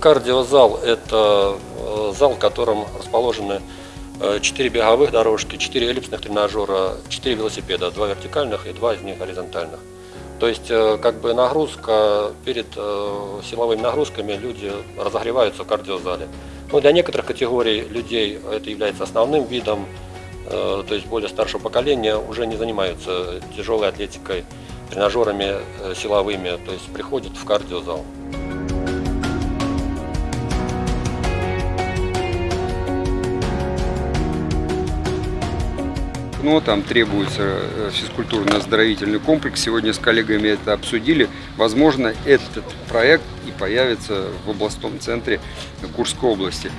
Кардиозал – это зал, в котором расположены 4 беговых дорожки, 4 эллипсных тренажера, 4 велосипеда, 2 вертикальных и 2 из них горизонтальных. То есть э, как бы нагрузка, перед э, силовыми нагрузками люди разогреваются в кардиозале. Ну, для некоторых категорий людей это является основным видом, то есть более старшего поколения уже не занимаются тяжелой атлетикой, тренажерами силовыми, то есть приходят в кардиозал. Но там требуется э, физкультурно-оздоровительный комплекс. Сегодня с коллегами это обсудили. Возможно, этот проект и появится в областном центре Курской области.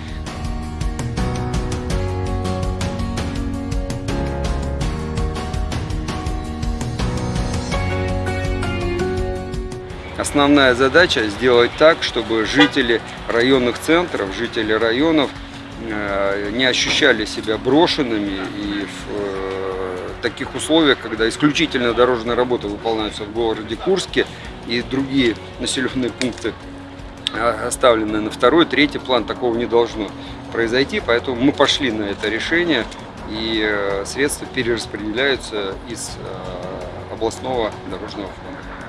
Основная задача сделать так, чтобы жители районных центров, жители районов э, не ощущали себя брошенными и в таких условиях, когда исключительно дорожные работы выполняются в городе Курске и другие населенные пункты а, оставлены на второй, третий план, такого не должно произойти, поэтому мы пошли на это решение и э, средства перераспределяются из э, областного дорожного фонда.